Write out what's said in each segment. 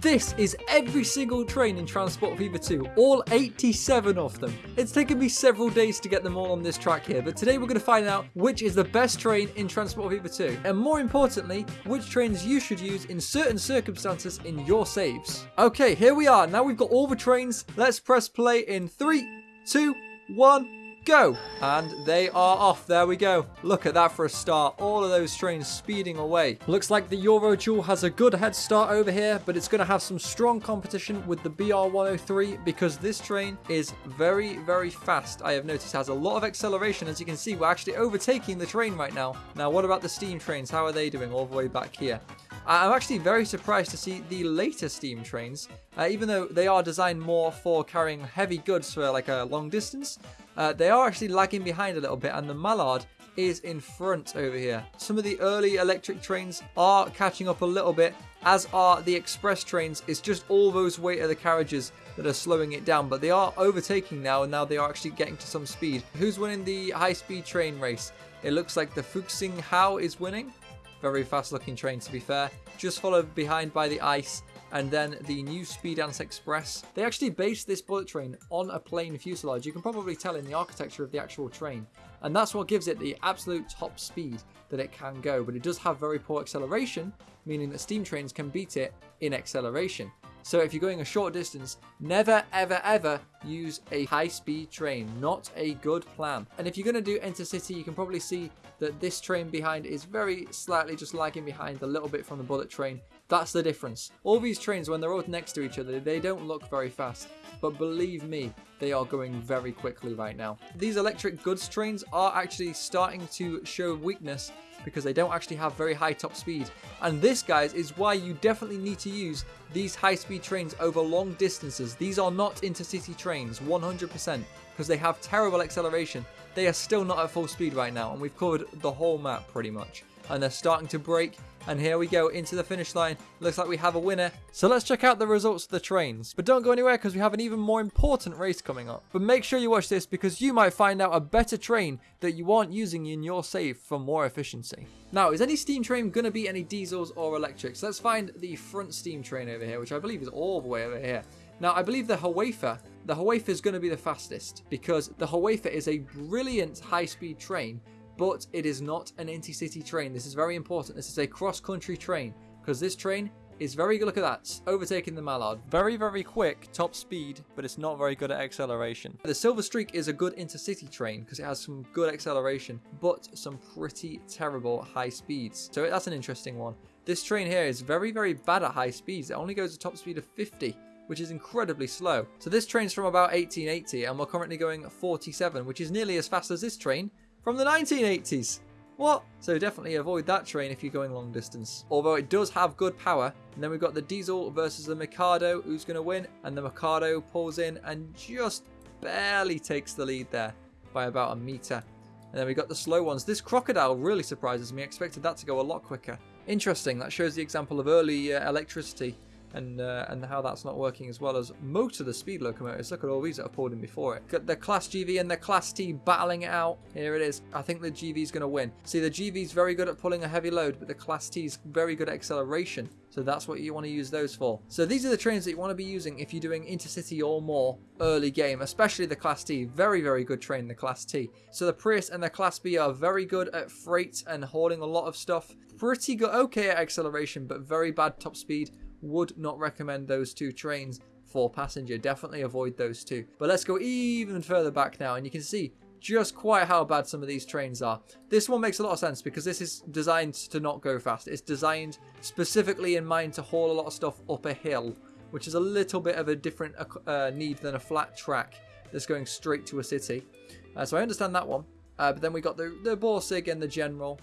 This is every single train in Transport Fever 2, all 87 of them. It's taken me several days to get them all on this track here, but today we're going to find out which is the best train in Transport Fever 2, and more importantly, which trains you should use in certain circumstances in your saves. Okay, here we are. Now we've got all the trains. Let's press play in three, two, one go. And they are off. There we go. Look at that for a start. All of those trains speeding away. Looks like the Eurodual has a good head start over here, but it's going to have some strong competition with the BR103 because this train is very, very fast. I have noticed has a lot of acceleration. As you can see, we're actually overtaking the train right now. Now, what about the steam trains? How are they doing all the way back here? I'm actually very surprised to see the later steam trains, uh, even though they are designed more for carrying heavy goods for like a long distance. Uh, they are actually lagging behind a little bit and the Mallard is in front over here. Some of the early electric trains are catching up a little bit, as are the express trains. It's just all those weight of the carriages that are slowing it down, but they are overtaking now, and now they are actually getting to some speed. Who's winning the high-speed train race? It looks like the Fuxing Hao is winning. Very fast looking train to be fair. Just followed behind by the ICE and then the new Speedance Express. They actually based this bullet train on a plane fuselage. You can probably tell in the architecture of the actual train. And that's what gives it the absolute top speed that it can go. But it does have very poor acceleration, meaning that steam trains can beat it in acceleration. So if you're going a short distance, never ever ever use a high speed train. Not a good plan. And if you're going to do intercity, you can probably see that this train behind is very slightly just lagging behind a little bit from the bullet train. That's the difference. All these trains, when they're all next to each other, they don't look very fast. But believe me, they are going very quickly right now. These electric goods trains are actually starting to show weakness because they don't actually have very high top speed. And this, guys, is why you definitely need to use these high-speed trains over long distances. These are not intercity trains, 100%, because they have terrible acceleration. They are still not at full speed right now, and we've covered the whole map pretty much. And they're starting to break, and here we go into the finish line. Looks like we have a winner. So let's check out the results of the trains. But don't go anywhere because we have an even more important race coming up. But make sure you watch this because you might find out a better train that you aren't using in your save for more efficiency. Now, is any steam train going to be any diesels or electrics? Let's find the front steam train over here, which I believe is all the way over here. Now, I believe the Hiawatha, the Hiawatha is going to be the fastest because the Hiawatha is a brilliant high-speed train but it is not an intercity train. This is very important. This is a cross-country train because this train is very good. Look at that. Overtaking the Mallard. Very, very quick, top speed, but it's not very good at acceleration. The Silver Streak is a good intercity train because it has some good acceleration, but some pretty terrible high speeds. So that's an interesting one. This train here is very, very bad at high speeds. It only goes a top speed of 50 which is incredibly slow. So this train's from about 1880 and we're currently going 47, which is nearly as fast as this train, from the 1980s. What? So definitely avoid that train if you're going long distance. Although it does have good power. And then we've got the Diesel versus the Mikado. Who's going to win? And the Mikado pulls in and just barely takes the lead there by about a meter. And then we got the slow ones. This Crocodile really surprises me. I expected that to go a lot quicker. Interesting. That shows the example of early uh, electricity and uh, and how that's not working as well as most of the speed locomotives. Look at all these that have pulled in before it. Got the Class GV and the Class T battling it out. Here it is. I think the GV is going to win. See, the GV is very good at pulling a heavy load, but the Class T is very good at acceleration. So that's what you want to use those for. So these are the trains that you want to be using if you're doing intercity or more early game, especially the Class T. Very, very good train, the Class T. So the Prius and the Class B are very good at freight and hauling a lot of stuff. Pretty good, okay at acceleration, but very bad top speed would not recommend those two trains for passenger. Definitely avoid those two. But let's go even further back now and you can see just quite how bad some of these trains are. This one makes a lot of sense because this is designed to not go fast. It's designed specifically in mind to haul a lot of stuff up a hill, which is a little bit of a different uh, uh need than a flat track that's going straight to a city. Uh, so I understand that one. Uh, but then we got the, the Borsig and the General.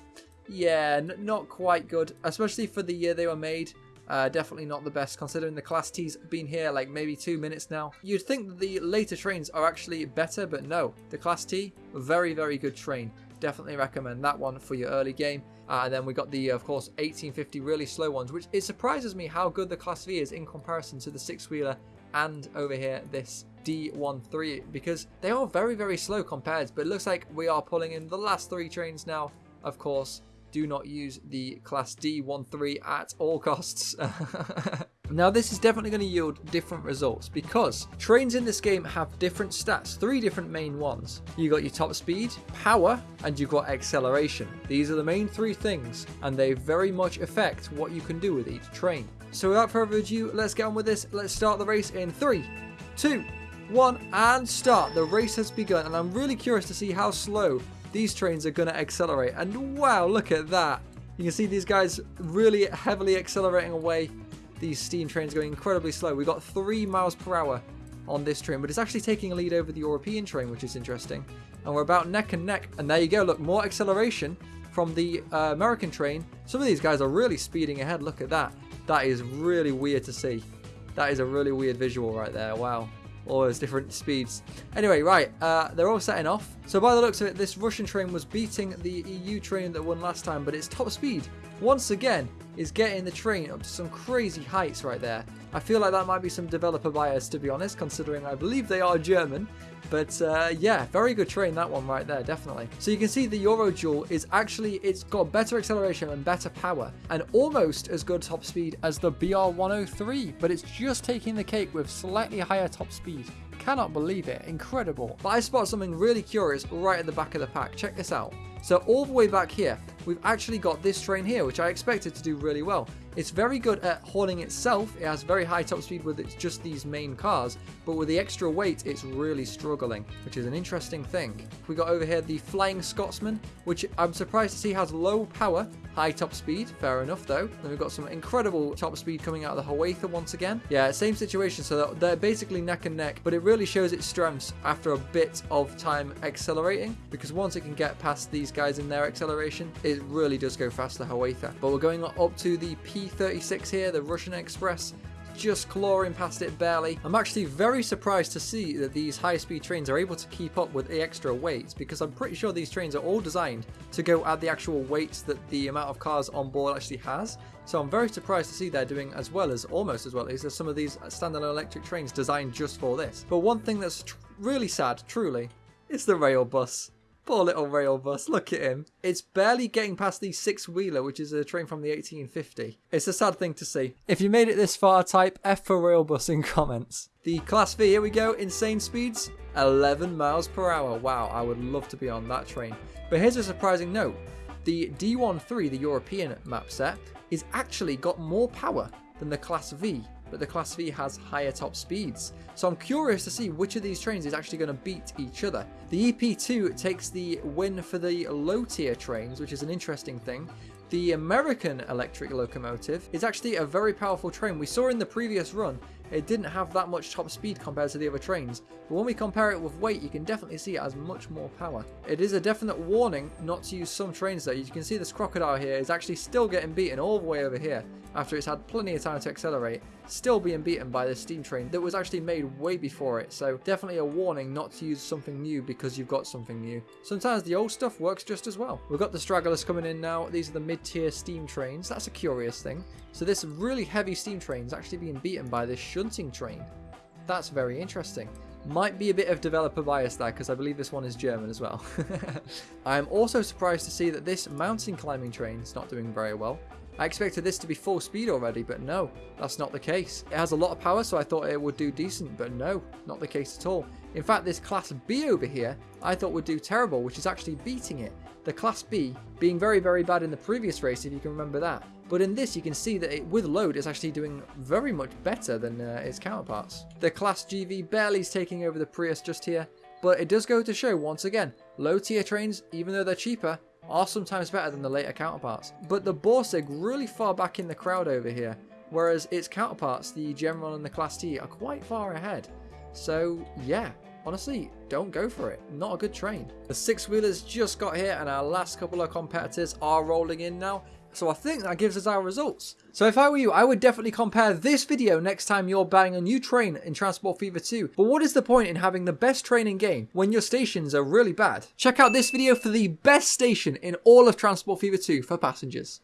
Yeah, not quite good, especially for the year they were made. Uh, definitely not the best considering the Class T's been here like maybe two minutes now. You'd think that the later trains are actually better, but no. The Class T, very, very good train. Definitely recommend that one for your early game. Uh, and then we got the, of course, 1850 really slow ones, which it surprises me how good the Class V is in comparison to the six-wheeler and over here this D13 because they are very, very slow compared. But it looks like we are pulling in the last three trains now, of course do not use the Class D13 at all costs. Now this is definitely going to yield different results because trains in this game have different stats, three different main ones. You got your top speed, power, and you've got acceleration. These are the main three things and they very much affect what you can do with each train. So without further ado, let's get on with this. Let's start the race in three, two, one, and start. The race has begun and I'm really curious to see how slow these trains are going to accelerate. And wow, look at that. You can see these guys really heavily accelerating away these steam trains going incredibly slow. We got 3 miles per hour on this train, but it's actually taking a lead over the European train, which is interesting. And we're about neck and neck. And there you go, look, more acceleration from the uh, American train. Some of these guys are really speeding ahead. Look at that. That is really weird to see. That is a really weird visual right there. Wow all those different speeds. Anyway, right, uh, they're all setting off. So by the looks of it, this Russian train was beating the EU train that won last time, but its top speed, once again, is getting the train up to some crazy heights right there. I feel like that might be some developer bias, to be honest, considering I believe they are German. But uh, yeah, very good train, that one right there, definitely. So you can see the Eurodual is actually, it's got better acceleration and better power, and almost as good top speed as the BR103, but it's just taking the cake with slightly higher top speed. Cannot believe it, incredible. But I spot something really curious right at the back of the pack, check this out. So all the way back here, we've actually got this train here, which I expected to do really well. It's very good at hauling itself. It has very high top speed with it's just these main cars, but with the extra weight, it's really struggling, which is an interesting thing. We got over here the Flying Scotsman, which I'm surprised to see has low power, high top speed. Fair enough though. Then we've got some incredible top speed coming out of the Hiawatha once again. Yeah, same situation. So they're basically neck and neck, but it really shows its strengths after a bit of time accelerating, because once it can get past these guys in their acceleration, it really does go fast, the. But we're going up to the P 36 here, the Russian Express, just clawing past it barely. I'm actually very surprised to see that these high-speed trains are able to keep up with the extra weight because I'm pretty sure these trains are all designed to go at the actual weights that the amount of cars on board actually has. So I'm very surprised to see they're doing as well as, almost as well as some of these standalone electric trains designed just for this. But one thing that's really sad, truly, is the rail bus. Poor little rail bus, look at him. It's barely getting past the six-wheeler, which is a train from the 1850. It's a sad thing to see. If you made it this far, type F for rail bus in comments. The Class V, here we go, insane speeds, 11 miles per hour. Wow, I would love to be on that train. But here's a surprising note. The D13, the European map set, is actually got more power than the Class V but the Class V has higher top speeds. So I'm curious to see which of these trains is actually going to beat each other. The EP2 takes the win for the low tier trains, which is an interesting thing. The American electric locomotive is actually a very powerful train. We saw in the previous run it didn't have that much top speed compared to the other trains, but when we compare it with weight, you can definitely see it has much more power. It is a definite warning not to use some trains though. You can see this crocodile here is actually still getting beaten all the way over here after it's had plenty of time to accelerate, still being beaten by this steam train that was actually made way before it. So definitely a warning not to use something new because you've got something new. Sometimes the old stuff works just as well. We've got the stragglers coming in now. These are the mid-tier steam trains. That's a curious thing. So this really heavy steam train is actually being beaten by this shunting train. That's very interesting. Might be a bit of developer bias there because I believe this one is German as well. I am also surprised to see that this mountain climbing train is not doing very well. I expected this to be full speed already, but no, that's not the case. It has a lot of power, so I thought it would do decent, but no, not the case at all. In fact, this Class B over here, I thought would do terrible, which is actually beating it. The Class B being very, very bad in the previous race, if you can remember that. But in this, you can see that it, with load, it's actually doing very much better than uh, its counterparts. The Class GV barely is taking over the Prius just here, but it does go to show, once again, low tier trains, even though they're cheaper, are sometimes better than the later counterparts. But the Borsig really far back in the crowd over here, whereas its counterparts, the General and the Class T, are quite far ahead. So yeah, honestly, don't go for it. Not a good train. The six-wheelers just got here and our last couple of competitors are rolling in now. So I think that gives us our results. So if I were you, I would definitely compare this video next time you're buying a new train in Transport Fever 2. But what is the point in having the best train in game when your stations are really bad? Check out this video for the best station in all of Transport Fever 2 for passengers.